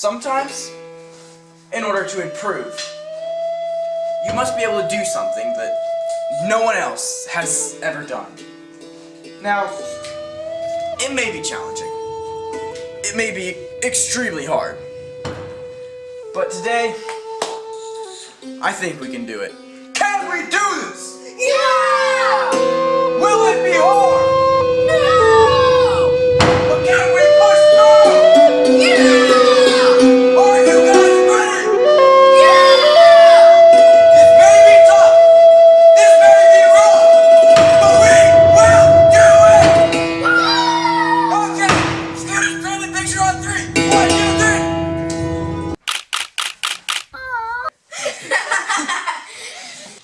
Sometimes, in order to improve, you must be able to do something that no one else has ever done. Now, it may be challenging. It may be extremely hard. But today, I think we can do it. Can we do this? Yeah! Will it be hard?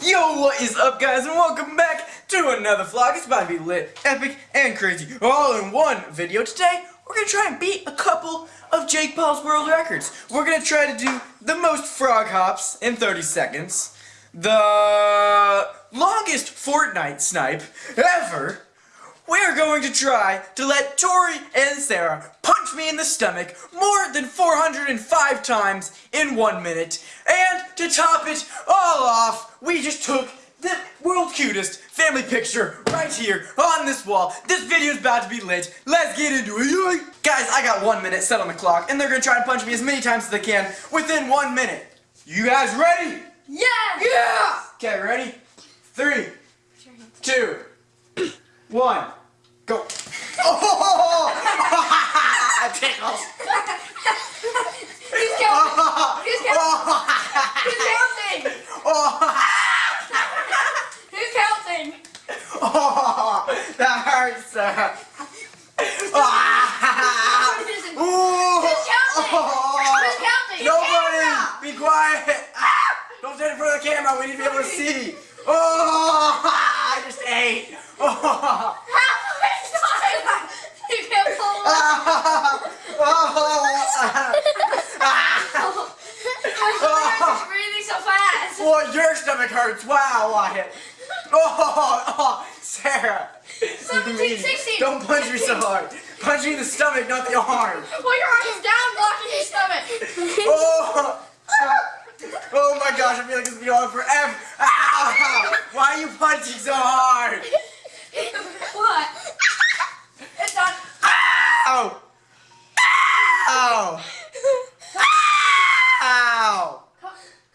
Yo, what is up, guys, and welcome back to another vlog. It's about to be lit, epic, and crazy, all in one video. Today, we're gonna try and beat a couple of Jake Paul's world records. We're gonna try to do the most frog hops in 30 seconds, the longest Fortnite snipe ever. We're going to try to let Tori and Sarah punch me in the stomach more than 405 times in one minute. To top it all off, we just took the world cutest family picture right here on this wall. This video is about to be lit. Let's get into it. Guys, I got one minute set on the clock, and they're gonna try and punch me as many times as they can within one minute. You guys ready? Yeah! Yeah! Okay, ready? Three, two, one, go. Oh! Tickles. Counting? Nobody! Be quiet! Don't stand in front of the camera, we need to be able to see! Oh! I just ate! Oh! How many times? You can't pull it. You're breathing so fast. Well, your stomach hurts! Wow, Wyatt! Oh, oh, Sarah! 17, 16. Don't punch me so hard! Punch me in the stomach, not the arm! Well, your arm is down blocking your stomach. Oh! Oh my gosh, I feel like this is going on forever! Ow! Why are you punching so hard? What? It's done. Ow! Ow! Ow!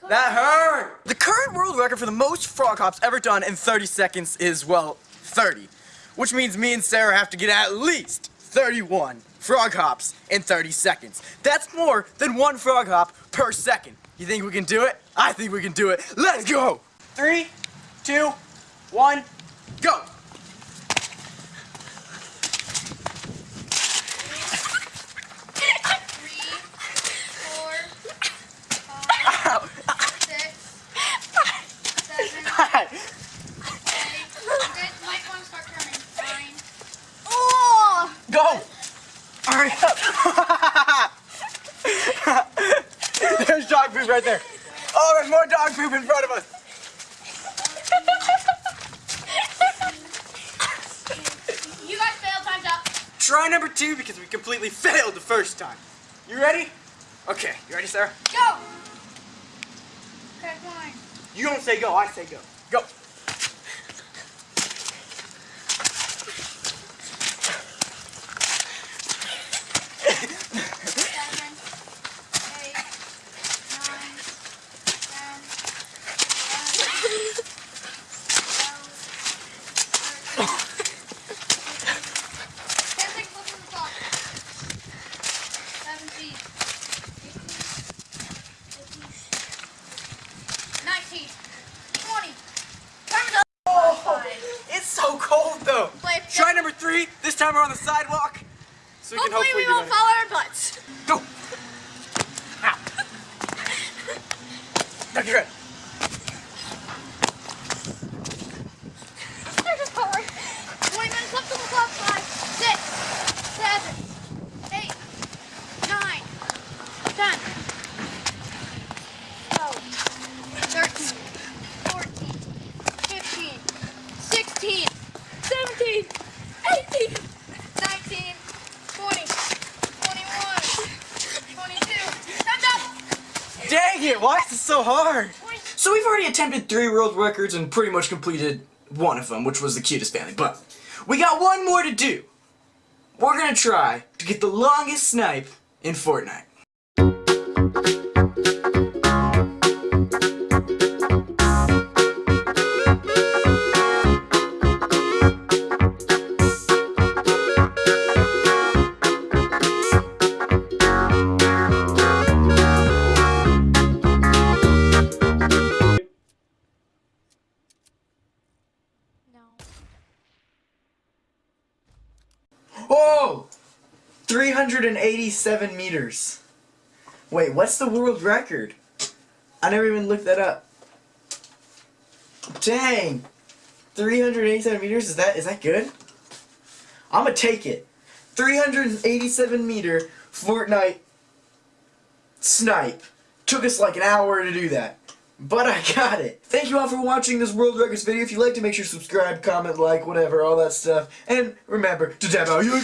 That hurt! The current world record for the most frog hops ever done in 30 seconds is, well, 30. Which means me and Sarah have to get at least 31 frog hops in 30 seconds. That's more than one frog hop per second. You think we can do it? I think we can do it. Let's go! Three, two, one, go! Three, four, five, six, seven, Hi. eight. Good. Might want to start counting. Nine. Go! Hurry up! there's dog poop right there. Oh, there's more dog poop in front of us. You guys failed. Time's up. Try number two because we completely failed the first time. You ready? Okay, you ready, Sarah? Go. Okay, fine. You don't say go, I say go. Go. Seven, eight, nine, ten, eleven, twelve, thirteen. Ten seconds left on the clock. Seventeen, eighteen, nineteen, twenty. Time's up. Oh, it's so Play- Try number three. This time we're on the sidewalk. So we Hopefully hopefully we won't fall on our butts. Go. Ow. Okay, good. Dang it, why is it so hard? So we've already attempted three world records and pretty much completed one of them, which was the cutest family, but we got one more to do. We're gonna try to get the longest snipe in Fortnite. Whoa! 387 meters. Wait, what's the world record? I never even looked that up. Dang! 387 meters, is that is that good? I'm gonna take it. 387 meter Fortnite snipe. Took us like an hour to do that. But I got it. Thank you all for watching this World Records video. If you liked it, make sure to subscribe, comment, like, whatever, all that stuff. And remember to dab out your...